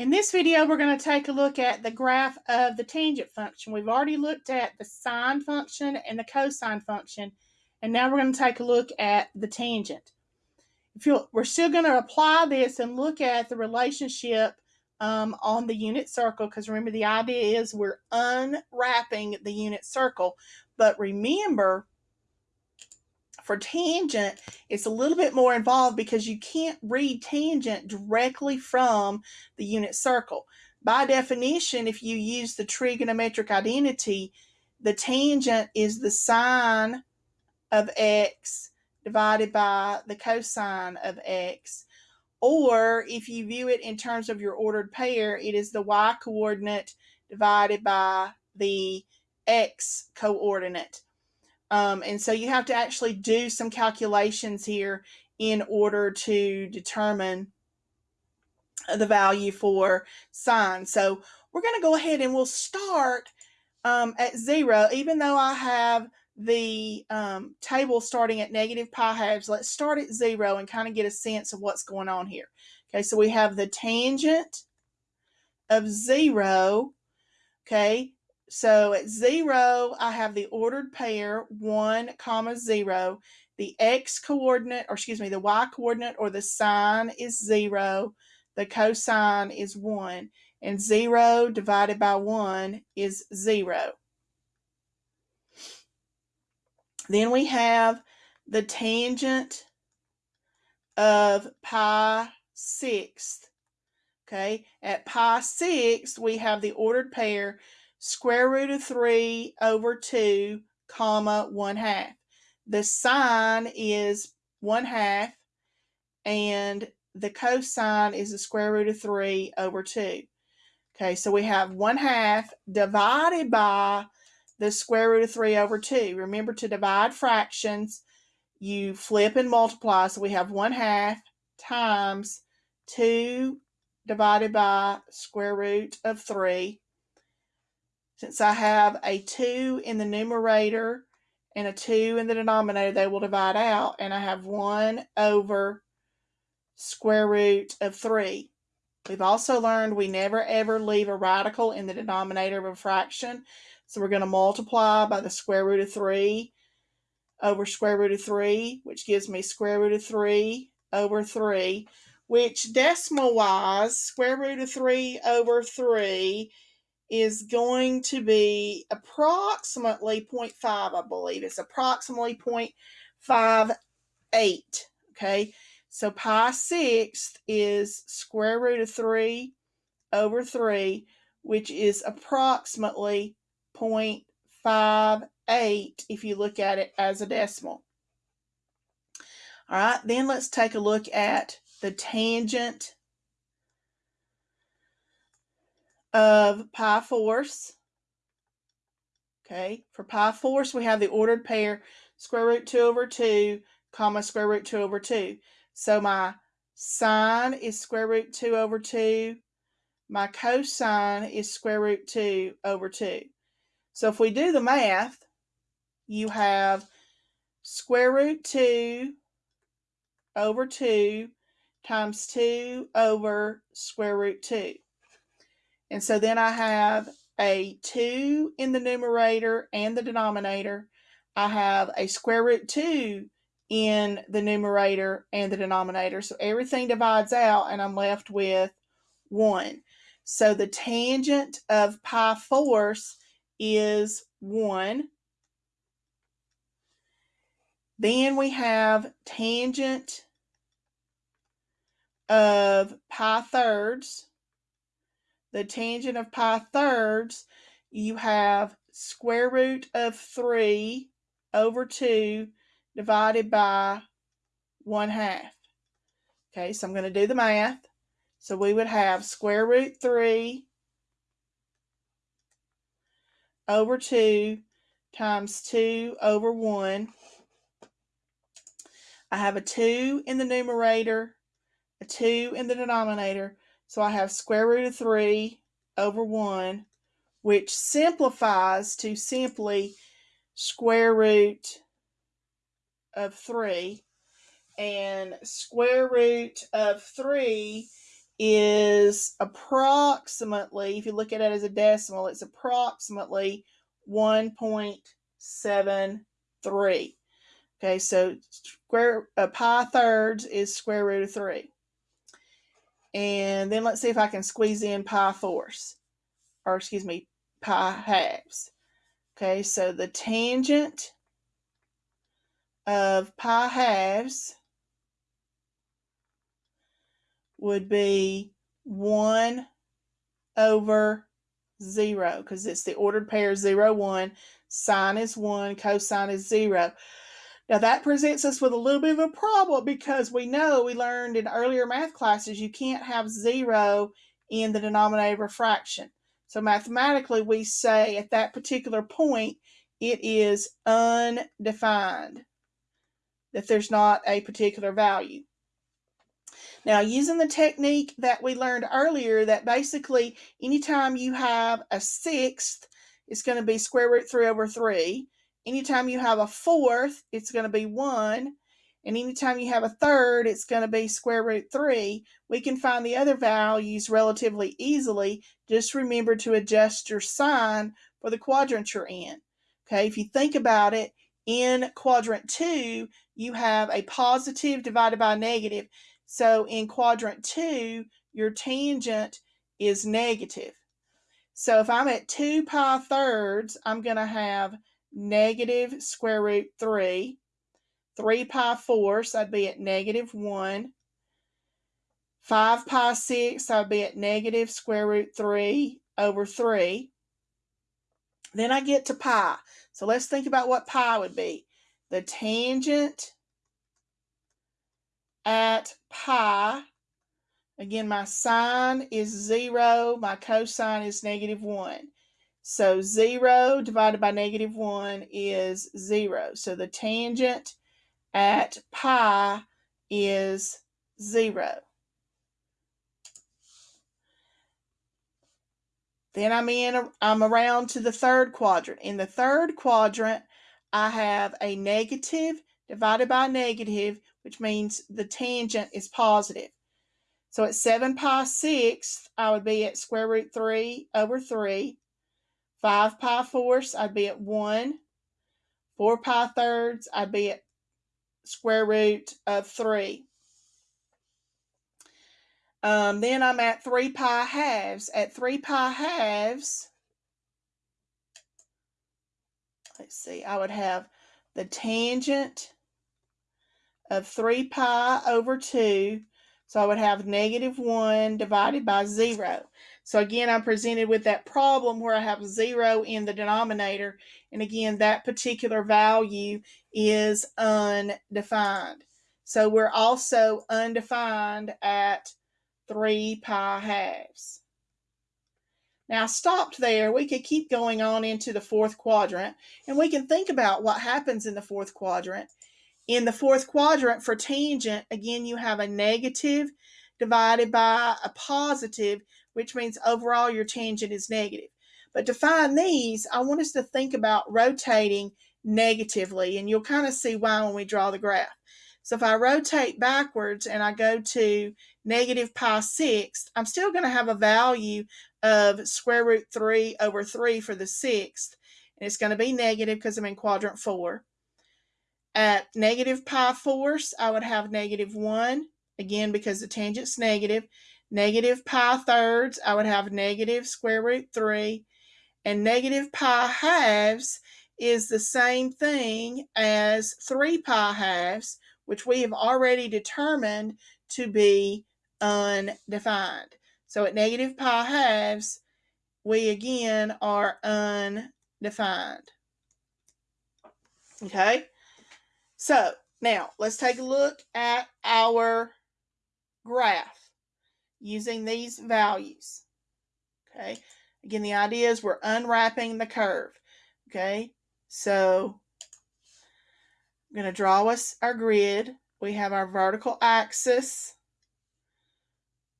In this video, we're going to take a look at the graph of the tangent function. We've already looked at the sine function and the cosine function, and now we're going to take a look at the tangent. If you we're still going to apply this and look at the relationship um, on the unit circle, because remember the idea is we're unwrapping the unit circle. But remember, for tangent, it's a little bit more involved because you can't read tangent directly from the unit circle. By definition, if you use the trigonometric identity, the tangent is the sine of x divided by the cosine of x. Or if you view it in terms of your ordered pair, it is the y coordinate divided by the x coordinate. Um, and so you have to actually do some calculations here in order to determine the value for sine. So we're going to go ahead and we'll start um, at zero, even though I have the um, table starting at negative pi halves. Let's start at zero and kind of get a sense of what's going on here. Okay, so we have the tangent of zero, okay, so at zero, I have the ordered pair, one comma zero. The x coordinate, or excuse me, the y coordinate or the sine is zero. The cosine is one. And zero divided by one is zero. Then we have the tangent of pi sixth. Okay, at pi sixth, we have the ordered pair square root of 3 over 2, comma 1 half. The sine is 1 half, and the cosine is the square root of 3 over 2. Okay, so we have 1 half divided by the square root of 3 over 2. Remember to divide fractions, you flip and multiply. So we have 1 half times 2 divided by square root of 3 since I have a 2 in the numerator and a 2 in the denominator, they will divide out, and I have 1 over square root of 3. We've also learned we never ever leave a radical in the denominator of a fraction. So we're going to multiply by the square root of 3 over square root of 3, which gives me square root of 3 over 3, which decimal wise, square root of 3 over 3 is going to be approximately 0.5, I believe. It's approximately 0.58, okay? So pi sixth is square root of 3 over 3, which is approximately 0.58 if you look at it as a decimal. All right, then let's take a look at the tangent of pi fourths. Okay, for pi fourths, we have the ordered pair square root 2 over 2, comma square root 2 over 2. So my sine is square root 2 over 2. My cosine is square root 2 over 2. So if we do the math, you have square root 2 over 2 times 2 over square root 2. And so then I have a 2 in the numerator and the denominator. I have a square root 2 in the numerator and the denominator. So everything divides out and I'm left with 1. So the tangent of pi fourths is 1. Then we have tangent of pi thirds the tangent of pi thirds, you have square root of 3 over 2 divided by 1 half. Okay, so I'm going to do the math. So we would have square root 3 over 2 times 2 over 1. I have a 2 in the numerator, a 2 in the denominator, so I have square root of 3 over 1, which simplifies to simply square root of 3. And square root of 3 is approximately, if you look at it as a decimal, it's approximately 1.73. Okay, so square uh, pi thirds is square root of 3. And then let's see if I can squeeze in pi fourths, or excuse me, pi halves. Okay, so the tangent of pi halves would be 1 over 0 because it's the ordered pair 0, 1. Sine is 1, cosine is 0. Now that presents us with a little bit of a problem because we know we learned in earlier math classes you can't have 0 in the denominator of a fraction. So mathematically we say at that particular point it is undefined, that there's not a particular value. Now, using the technique that we learned earlier, that basically anytime you have a sixth, it's going to be square root 3 over 3. Anytime you have a fourth, it's going to be 1. And anytime you have a third, it's going to be square root 3. We can find the other values relatively easily. Just remember to adjust your sign for the quadrant you're in. Okay, if you think about it, in quadrant 2, you have a positive divided by negative. So in quadrant two, your tangent is negative. So if I'm at 2 pi thirds, I'm going to have negative square root 3. 3 pi fourths, I'd be at negative 1. 5 pi sixths, I'd be at negative square root 3 over 3. Then I get to pi. So let's think about what pi would be. The tangent at pi. Again, my sine is 0, my cosine is negative 1. So 0 divided by negative 1 is 0. So the tangent at pi is 0. Then I'm in, I'm around to the third quadrant. In the third quadrant, I have a negative divided by negative, which means the tangent is positive. So at 7 pi 6, I would be at square root 3 over 3. 5 pi fourths, I'd be at 1. 4 pi thirds, I'd be at square root of 3. Um, then I'm at 3 pi halves. At 3 pi halves, let's see, I would have the tangent of 3 pi over 2. So I would have negative 1 divided by 0. So again, I'm presented with that problem where I have 0 in the denominator. And again, that particular value is undefined. So we're also undefined at 3 pi halves. Now, stopped there. We could keep going on into the fourth quadrant, and we can think about what happens in the fourth quadrant in the fourth quadrant for tangent, again, you have a negative divided by a positive, which means overall your tangent is negative. But to find these, I want us to think about rotating negatively, and you'll kind of see why when we draw the graph. So if I rotate backwards and I go to negative pi sixth, I'm still going to have a value of square root 3 over 3 for the sixth. And it's going to be negative because I'm in quadrant 4. At negative pi fourths, I would have negative 1, again because the tangent's negative. Negative pi thirds, I would have negative square root 3. And negative pi halves is the same thing as 3 pi halves, which we have already determined to be undefined. So at negative pi halves, we again are undefined. Okay? So now let's take a look at our graph using these values. Okay. Again, the idea is we're unwrapping the curve. Okay. So I'm going to draw us our grid. We have our vertical axis,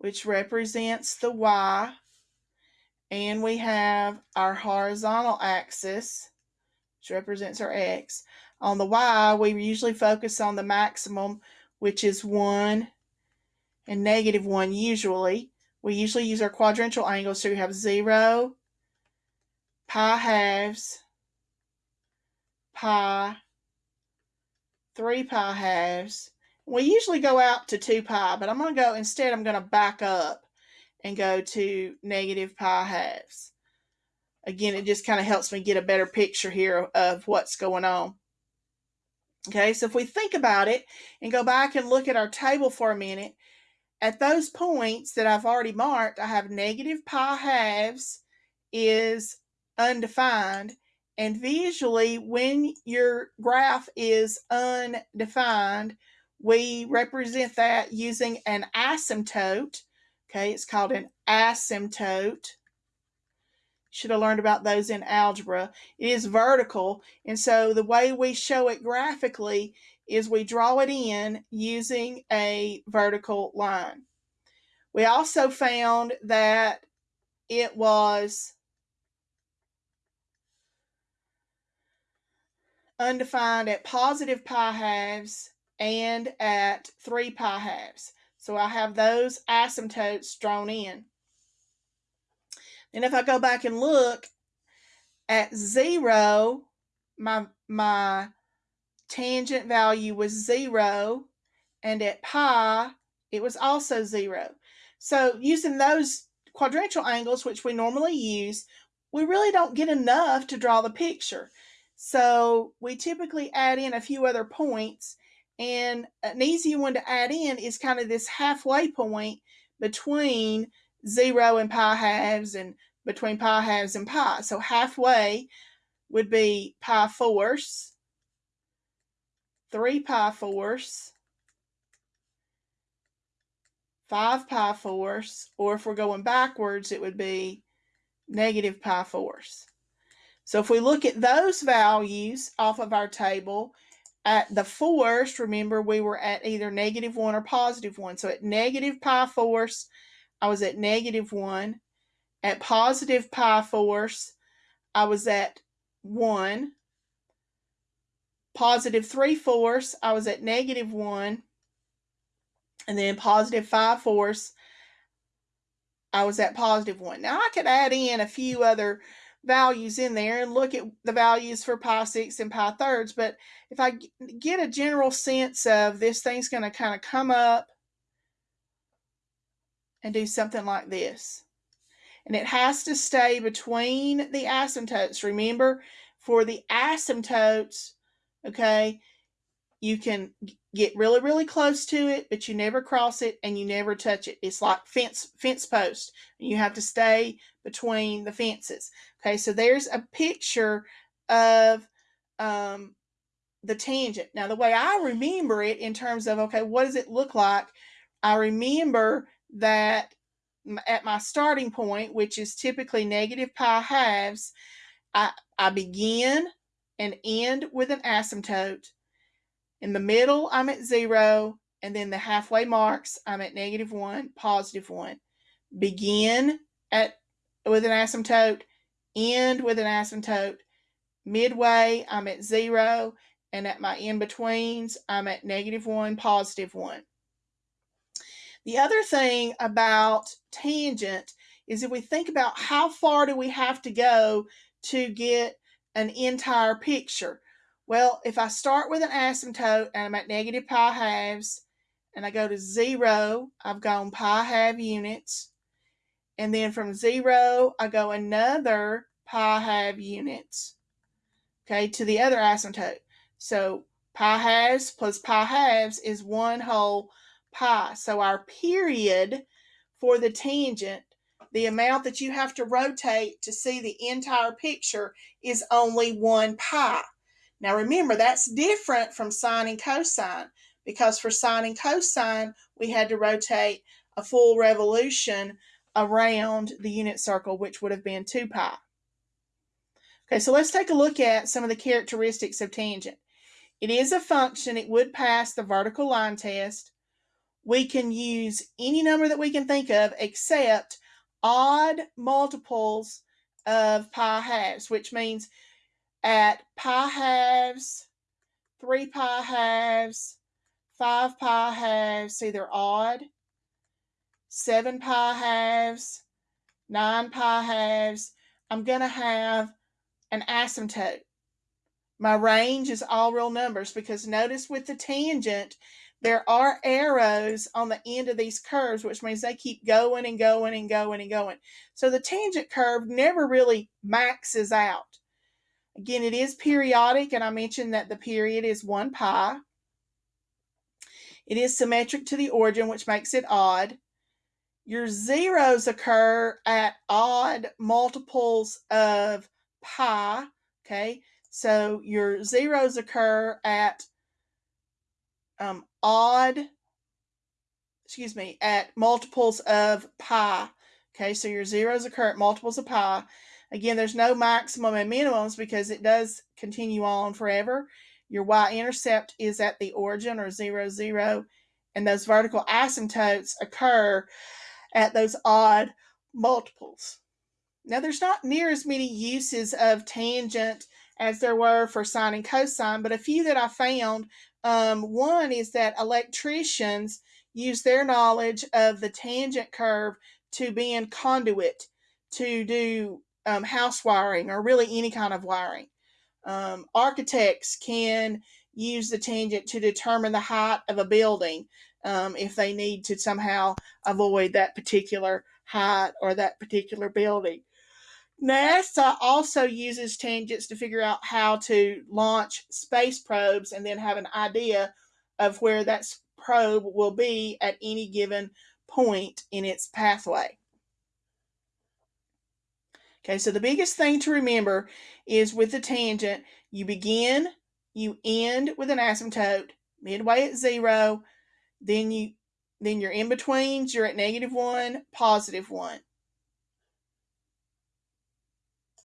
which represents the y, and we have our horizontal axis, which represents our x. On the y, we usually focus on the maximum, which is 1 and negative 1 usually. we usually use our quadrantial angles. So we have 0, pi halves, pi, 3 pi halves. We usually go out to 2 pi, but I'm going to go, instead I'm going to back up and go to negative pi halves. Again, it just kind of helps me get a better picture here of what's going on. Okay, so if we think about it and go back and look at our table for a minute, at those points that I've already marked, I have negative pi halves is undefined. And visually, when your graph is undefined, we represent that using an asymptote. Okay, it's called an asymptote. Should have learned about those in algebra. It is vertical, and so the way we show it graphically is we draw it in using a vertical line. We also found that it was undefined at positive pi halves and at 3 pi halves. So I have those asymptotes drawn in. And if I go back and look at 0, my, my tangent value was 0, and at pi, it was also 0. So using those quadrantial angles, which we normally use, we really don't get enough to draw the picture. So we typically add in a few other points and an easy one to add in is kind of this halfway point between zero and pi halves and between pi halves and pi. So halfway would be pi fourths, 3 pi fourths, 5 pi fourths, or if we're going backwards, it would be negative pi fourths. So if we look at those values off of our table, at the fourths, remember we were at either negative 1 or positive 1. So at negative pi fourths, I was at negative 1. At positive pi fourths, I was at 1. Positive 3 fourths, I was at negative 1. And then positive 5 fourths, I was at positive 1. Now I could add in a few other values in there and look at the values for pi six and pi thirds. But if I get a general sense of this thing's going to kind of come up and do something like this. And it has to stay between the asymptotes. Remember, for the asymptotes, okay, you can get really really close to it but you never cross it and you never touch it. It's like fence fence post. You have to stay between the fences. Okay so there's a picture of um, the tangent. Now the way i remember it in terms of okay what does it look like? I remember that at my starting point which is typically negative pi halves i i begin and end with an asymptote in the middle, I'm at zero, and then the halfway marks, I'm at negative one, positive one. Begin at with an asymptote, end with an asymptote. Midway, I'm at zero, and at my in-betweens, I'm at negative one, positive one. The other thing about tangent is if we think about how far do we have to go to get an entire picture. Well, if I start with an asymptote and I'm at negative pi halves and I go to zero, I've gone pi half units. And then from zero, I go another pi half units, okay, to the other asymptote. So pi halves plus pi halves is one whole pi. So our period for the tangent, the amount that you have to rotate to see the entire picture is only one pi. Now remember, that's different from sine and cosine because for sine and cosine, we had to rotate a full revolution around the unit circle, which would have been 2 pi. Okay, so let's take a look at some of the characteristics of tangent. It is a function. It would pass the vertical line test. We can use any number that we can think of except odd multiples of pi halves, which means at pi halves, 3 pi halves, 5 pi halves, see they're odd. 7 pi halves, 9 pi halves, I'm going to have an asymptote. My range is all real numbers because notice with the tangent, there are arrows on the end of these curves, which means they keep going and going and going and going. So the tangent curve never really maxes out. Again, it is periodic, and I mentioned that the period is 1 pi. It is symmetric to the origin, which makes it odd. Your zeros occur at odd multiples of pi, okay? So your zeros occur at um, odd, excuse me, at multiples of pi. Okay, so your zeros occur at multiples of pi. Again, there's no maximum and minimums because it does continue on forever. Your y-intercept is at the origin or 0, 0, and those vertical asymptotes occur at those odd multiples. Now, there's not near as many uses of tangent as there were for sine and cosine, but a few that I found. Um, one is that electricians use their knowledge of the tangent curve to be in conduit to do um, house wiring or really any kind of wiring. Um, architects can use the tangent to determine the height of a building um, if they need to somehow avoid that particular height or that particular building. NASA uh, also uses tangents to figure out how to launch space probes and then have an idea of where that probe will be at any given point in its pathway. Okay, so the biggest thing to remember is with the tangent, you begin, you end with an asymptote, midway at zero, then you then your in-betweens, you're at negative one, positive one.